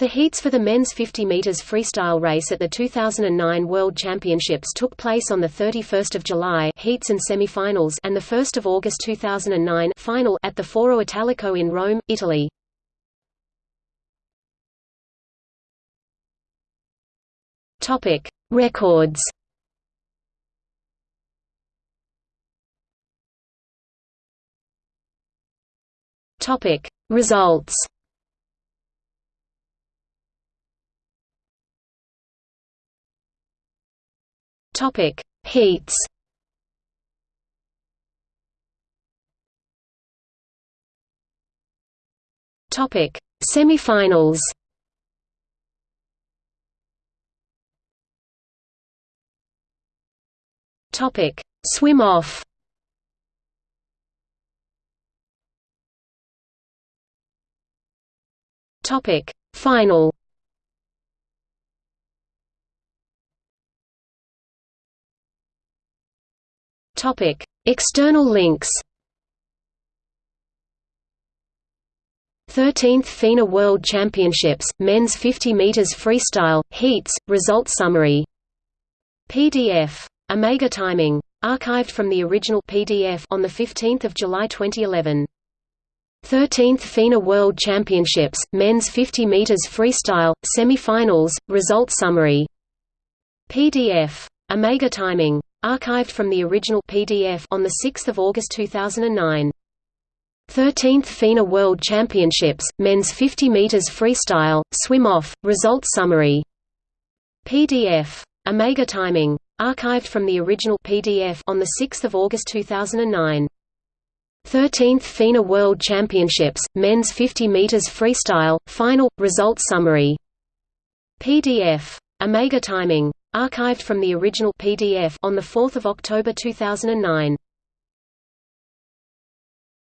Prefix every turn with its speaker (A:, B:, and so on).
A: The heats for the men's 50 meters freestyle race at the 2009 World Championships took place on the 31st of July heats and semifinals and the 1st of August 2009 final at the Foro Italico in Rome, Italy. Topic: Records. Topic: Results. Topic: Heats. Topic: Semifinals. Topic: Swim off. Topic: Final. Topic: External links. 13th FINA World Championships, Men's 50 meters freestyle, heats, result summary. PDF. Omega timing. Archived from the original PDF on the 15th of July 2011. 13th FINA World Championships, Men's 50 meters freestyle, semi-finals, result summary. PDF. Omega timing. Archived from the original PDF on 6 August 2009. 13th FINA World Championships, Men's 50 meters freestyle, swim-off, result summary. PDF. Omega timing. Archived from the original PDF on 6 August 2009. 13th FINA World Championships, Men's 50 meters freestyle, final, result summary. PDF. Omega timing. Archived from the original PDF on 4 October 2009.